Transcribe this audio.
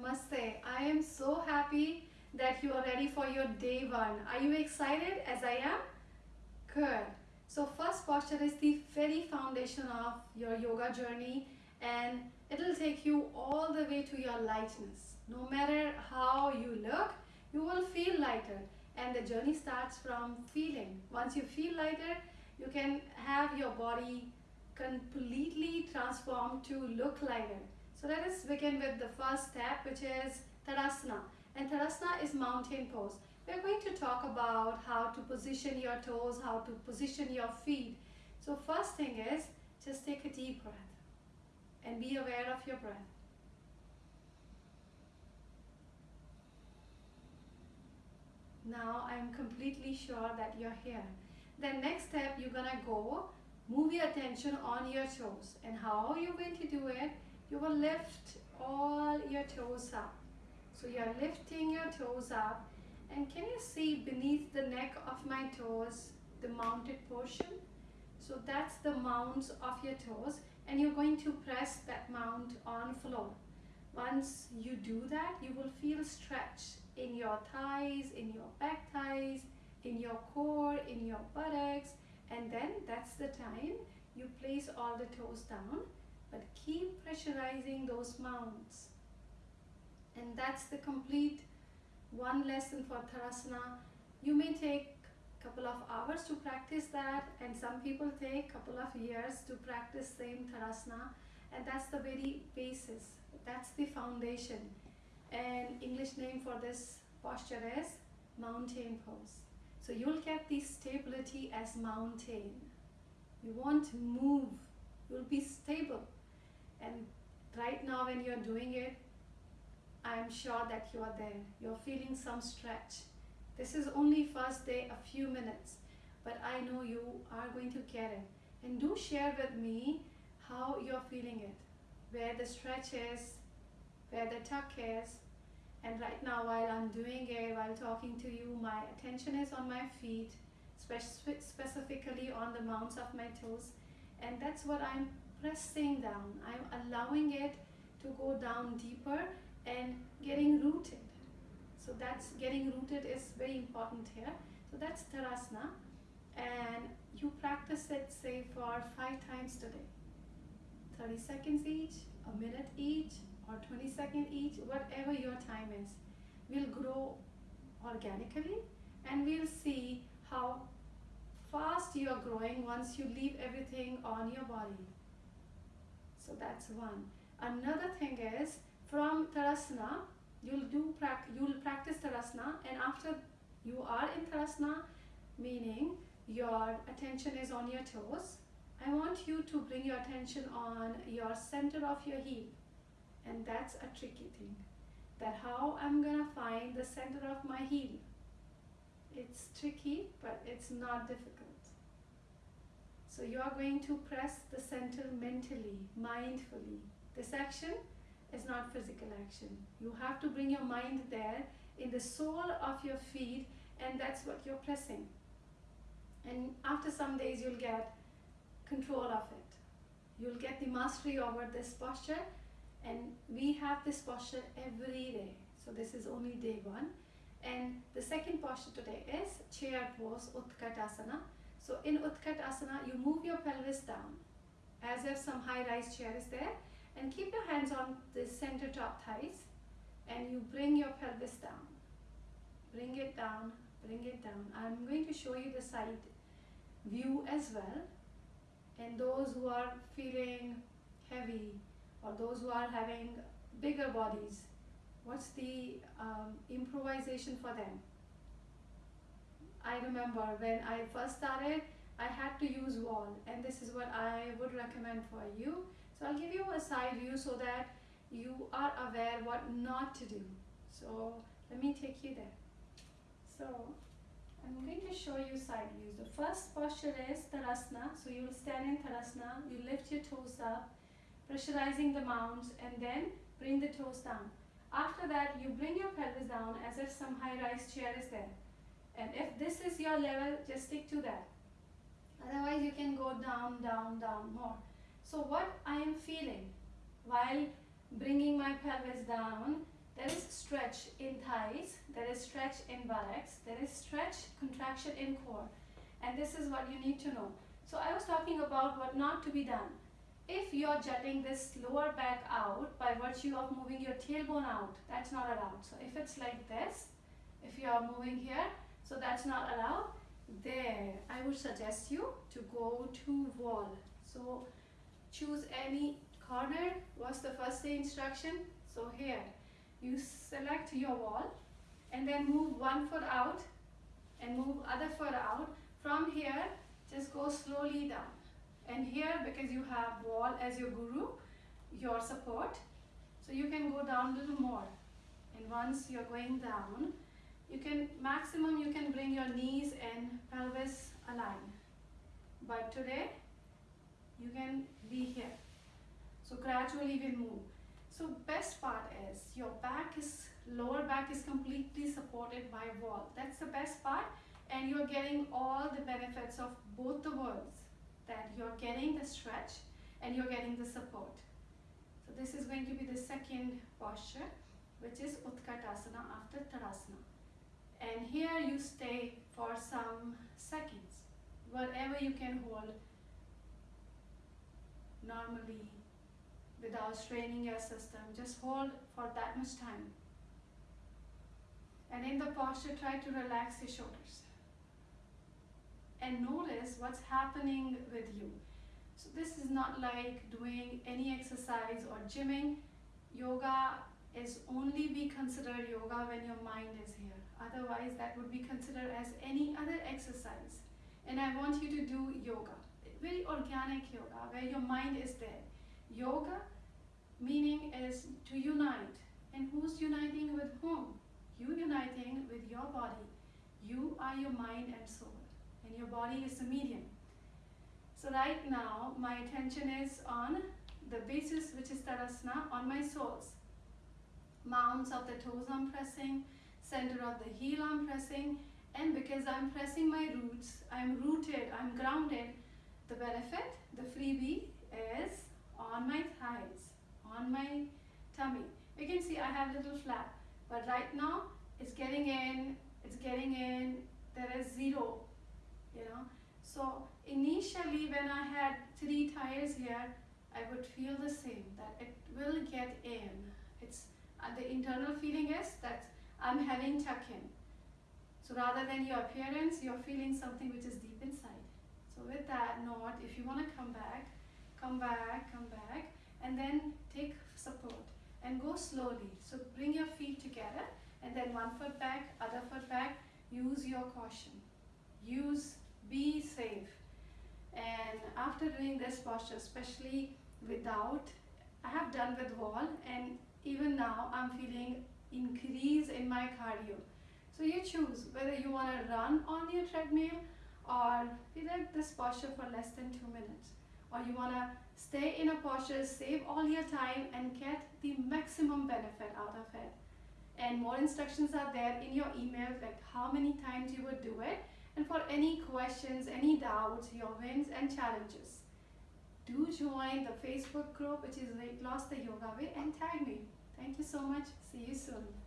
Namaste. I am so happy that you are ready for your day one. Are you excited as I am? Good. So first posture is the very foundation of your yoga journey and it'll take you all the way to your lightness. No matter how you look, you will feel lighter and the journey starts from feeling. Once you feel lighter, you can have your body completely transformed to look lighter. So let us begin with the first step which is Tadasana. And Tadasana is mountain pose. We are going to talk about how to position your toes, how to position your feet. So first thing is just take a deep breath and be aware of your breath. Now I'm completely sure that you're here. Then next step you're gonna go move your attention on your toes and how you're going to do it you will lift all your toes up. So you're lifting your toes up. And can you see beneath the neck of my toes the mounted portion? So that's the mounts of your toes. And you're going to press that mount on floor. Once you do that you will feel stretch in your thighs in your back thighs in your core in your buttocks. And then that's the time you place all the toes down but keep pressurizing those mounts and that's the complete one lesson for Tadasana you may take a couple of hours to practice that and some people take a couple of years to practice same Tadasana and that's the very basis that's the foundation and English name for this posture is mountain pose so you'll get the stability as mountain. You won't move. You'll be stable. And right now when you're doing it, I'm sure that you are there. You're feeling some stretch. This is only first day, a few minutes. But I know you are going to get it. And do share with me how you're feeling it. Where the stretch is, where the tuck is, and right now while I'm doing it, while talking to you, my attention is on my feet, specifically on the mounts of my toes. And that's what I'm pressing down. I'm allowing it to go down deeper and getting rooted. So that's getting rooted is very important here. So that's Tadasana. And you practice it say for five times today. 30 seconds each, a minute each, or 20 second each, whatever your time is, will grow organically and we'll see how fast you are growing once you leave everything on your body. So that's one. Another thing is from Tadasana, you'll do you'll practice Tadasana and after you are in Tadasana, meaning your attention is on your toes, I want you to bring your attention on your center of your heel. And that's a tricky thing that how I'm gonna find the center of my heel. It's tricky but it's not difficult so you are going to press the center mentally mindfully. This action is not physical action. You have to bring your mind there in the sole of your feet and that's what you're pressing. And after some days you'll get control of it. You'll get the mastery over this posture and we have this posture every day. So this is only day one. And the second posture today is chair pose utkatasana so in utkatasana you move your pelvis down as if some high rise chair is there and keep your hands on the center top thighs and you bring your pelvis down. Bring it down bring it down. I'm going to show you the side view as well. And those who are feeling heavy or those who are having bigger bodies, what's the um, improvisation for them? I remember when I first started, I had to use wall and this is what I would recommend for you. So I'll give you a side view so that you are aware what not to do. So let me take you there. So I'm going to show you side views. The first posture is Tadasana. So you will stand in Tadasana, you lift your toes up, pressurizing the mounts and then bring the toes down. After that, you bring your pelvis down as if some high-rise chair is there. And if this is your level, just stick to that. Otherwise, you can go down, down, down more. So what I am feeling while bringing my pelvis down, there is stretch in thighs, there is stretch in buttocks, there is stretch, contraction in core. And this is what you need to know. So I was talking about what not to be done. If you're jutting this lower back out by virtue of moving your tailbone out, that's not allowed. So if it's like this, if you are moving here, so that's not allowed. There, I would suggest you to go to wall. So choose any corner. What's the first day instruction? So here, you select your wall and then move one foot out and move other foot out. From here, just go slowly down. And here, because you have wall as your guru, your support, so you can go down a little more. And once you're going down, you can, maximum you can bring your knees and pelvis aligned. But today, you can be here. So gradually we'll move. So best part is your back is, lower back is completely supported by wall. That's the best part and you're getting all the benefits of both the worlds. That you're getting the stretch and you're getting the support. So this is going to be the second posture which is Utkatasana after Tadasana. Here you stay for some seconds, whatever you can hold normally without straining your system. Just hold for that much time. And in the posture, try to relax your shoulders. And notice what's happening with you. So this is not like doing any exercise or gymming. Yoga is only be considered yoga when your mind is here. Otherwise, that would be considered as any other exercise. And I want you to do yoga, very organic yoga, where your mind is there. Yoga meaning is to unite. And who's uniting with whom? You uniting with your body. You are your mind and soul. And your body is the medium. So right now, my attention is on the basis, which is Tadasana, on my soles. Mounts of the toes I'm pressing, center of the heel I'm pressing, and because I'm pressing my roots, I'm rooted, I'm grounded, the benefit, the freebie is on my thighs on my tummy. You can see I have little flap, but right now it's getting in, it's getting in, there is zero, you know. So initially when I had three tires here, I would feel the same, that it will get in. It's uh, The internal feeling is that I'm having tuck in. So rather than your appearance, you're feeling something which is deep inside. So with that note, if you want to come back, come back, come back, and then take support and go slowly. So bring your feet together and then one foot back, other foot back. Use your caution. Use, be safe. And after doing this posture, especially without, I have done with wall and even now I'm feeling increase in my cardio. So you choose whether you want to run on your treadmill or be like this posture for less than two minutes or you want to stay in a posture, save all your time and get the maximum benefit out of it. And more instructions are there in your email, like how many times you would do it. And for any questions, any doubts, your wins and challenges, do join the Facebook group, which is Weight Loss the Yoga Way, and tag me. Thank you so much. See you soon.